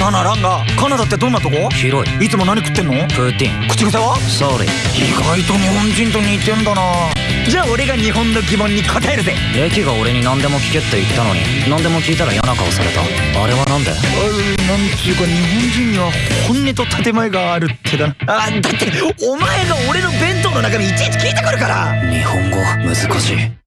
ななランがカナダってどんなとこ？広い。いつも何食ってんの？プーティン。口癖は？ソーリー意外と日本人と似てんだな。じゃあ俺が日本の疑問に答えるぜ。レキが俺に何でも聞けって言ったのに何でも聞いたら嫌な顔された。あれはなんで？あなんていうか日本人には本音と建前があるってだな。あだってお前が俺の弁当の中身いちいち聞いてくるから。日本語難しい。